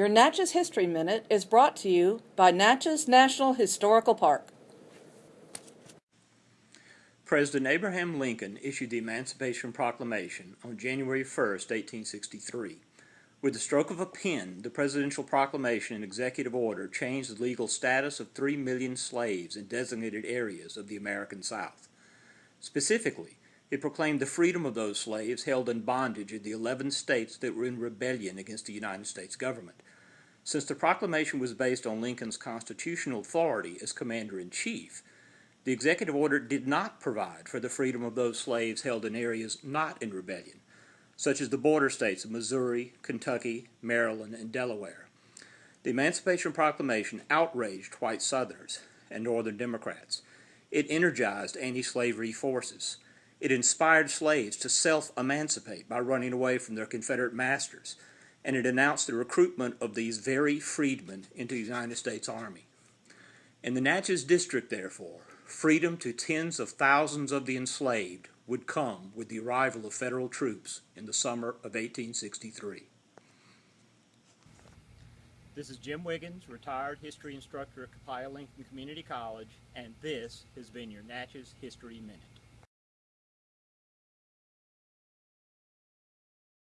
Your Natchez History Minute is brought to you by Natchez National Historical Park. President Abraham Lincoln issued the Emancipation Proclamation on January 1, 1863. With the stroke of a pen, the presidential proclamation and executive order changed the legal status of three million slaves in designated areas of the American South. Specifically, it proclaimed the freedom of those slaves held in bondage in the 11 states that were in rebellion against the United States government. Since the proclamation was based on Lincoln's constitutional authority as commander-in-chief, the executive order did not provide for the freedom of those slaves held in areas not in rebellion, such as the border states of Missouri, Kentucky, Maryland, and Delaware. The Emancipation Proclamation outraged white Southerners and Northern Democrats. It energized anti-slavery forces. It inspired slaves to self-emancipate by running away from their Confederate masters, and it announced the recruitment of these very freedmen into the United States Army. In the Natchez District, therefore, freedom to tens of thousands of the enslaved would come with the arrival of federal troops in the summer of 1863. This is Jim Wiggins, retired history instructor at Copiah Lincoln Community College, and this has been your Natchez History Minute.